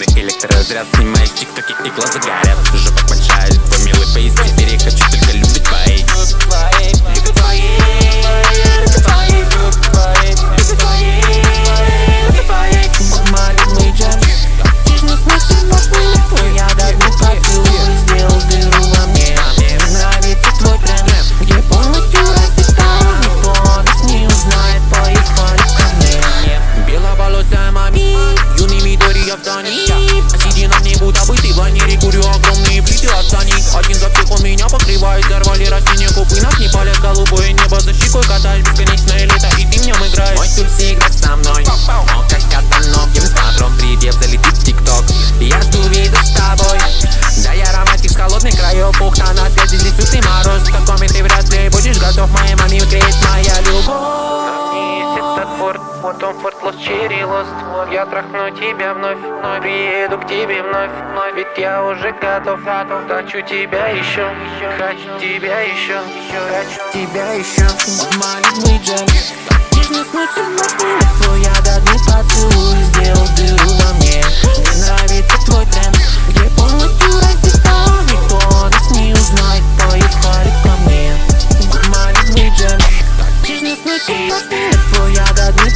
Мгновенный электроразряд Снимает тиктоки и глаза горят. Жопа большая комфорт Комфорт лучший лост Я трахну тебя вновь Вновь приеду к тебе вновь Вновь ведь я уже готов Готов. Хочу тебя еще Хочу тебя еще Хочу тебя еще Маленький джентльмен. Deus, não sou nada. Foi a da minha.